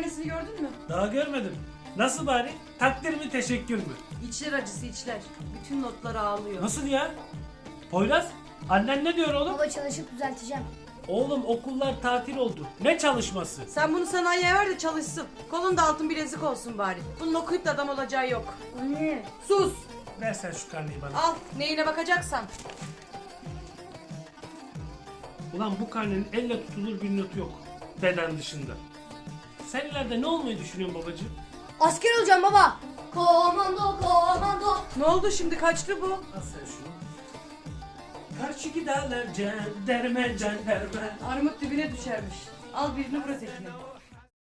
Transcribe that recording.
annesini gördün mü? Daha görmedim. Nasıl bari? Takdir mi teşekkür mü? İçler acısı içler. Bütün notlar ağlıyor. Nasıl ya? Poyraz annen ne diyor oğlum? Baba çalışıp düzelteceğim. Oğlum okullar tatil oldu. Ne çalışması? Sen bunu sanayiye ver de çalışsın. Kolunda altın bilezik olsun bari. Bunun okuyup da adam olacağı yok. Anne. Sus! Ver sen şu karneyi bana. Al neyine bakacaksan. Ulan bu karnenin elle tutulur bir notu yok. Beden dışında. Sen ileride ne olmayı düşünüyorsun babacığım? Asker olacağım baba. Komando komando. Ne oldu şimdi kaçtı bu? Al sen şunu. Karşı dağlar can derme can derme. Armut dibine düşermiş. Al birini vur ötekini.